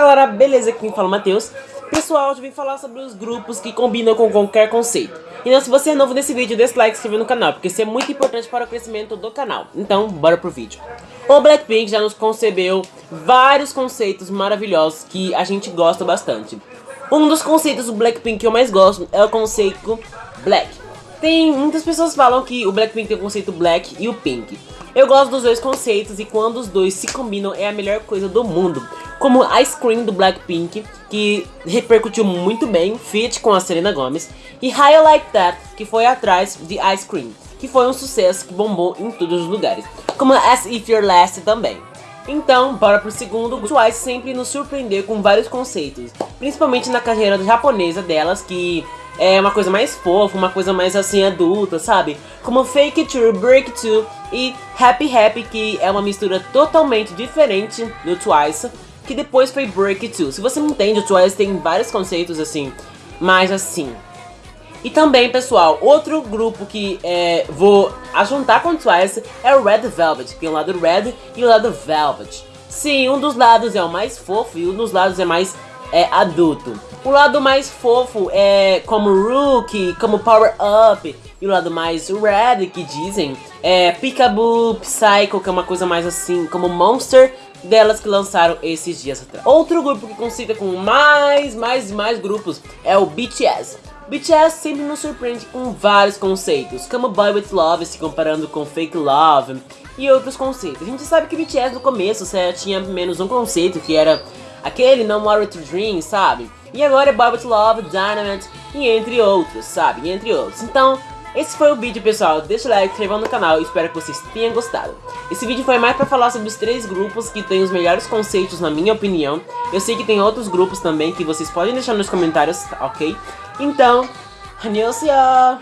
galera, beleza? Aqui quem fala é Matheus. Pessoal, hoje eu vim falar sobre os grupos que combinam com qualquer conceito. Então se você é novo nesse vídeo, deixa o like e se inscreva no canal, porque isso é muito importante para o crescimento do canal. Então, bora pro vídeo. O Blackpink já nos concebeu vários conceitos maravilhosos que a gente gosta bastante. Um dos conceitos do Blackpink que eu mais gosto é o conceito Black. Tem muitas pessoas falam que o Blackpink tem o conceito Black e o Pink. Eu gosto dos dois conceitos e quando os dois se combinam é a melhor coisa do mundo. Como Ice Cream do Blackpink, que repercutiu muito bem, feat com a Selena Gomez, e High Like That, que foi atrás de Ice Cream, que foi um sucesso que bombou em todos os lugares. Como As If You're Last também. Então, bora pro segundo, Twice sempre nos surpreendeu com vários conceitos, principalmente na carreira japonesa delas, que é uma coisa mais fofa, uma coisa mais assim adulta, sabe? Como Fake It True, Break It e Happy Happy, que é uma mistura totalmente diferente do Twice, que depois foi Break It Too. Se você não entende, o Twice tem vários conceitos assim, mais assim. E também, pessoal, outro grupo que é, vou ajuntar com o Twice é o Red Velvet, tem o lado Red e o lado Velvet. Sim, um dos lados é o mais fofo e um dos lados é mais é, adulto. O lado mais fofo é como Rookie, como Power Up. E o lado mais Red, que dizem, é Peekaboo, Psycho, que é uma coisa mais assim, como Monster delas que lançaram esses dias atrás. Outro grupo que consiga com mais, mais, mais grupos é o BTS. BTS sempre nos surpreende com vários conceitos, como Boy With Love se comparando com Fake Love e outros conceitos. A gente sabe que BTS no começo tinha menos um conceito, que era aquele No More To Dream, sabe? E agora é Bob Love, Dynamite e entre outros, sabe? E entre outros. Então, esse foi o vídeo, pessoal. Deixa o like, se inscreva no canal espero que vocês tenham gostado. Esse vídeo foi mais pra falar sobre os três grupos que têm os melhores conceitos, na minha opinião. Eu sei que tem outros grupos também que vocês podem deixar nos comentários, ok? Então, annyeonghaseyo!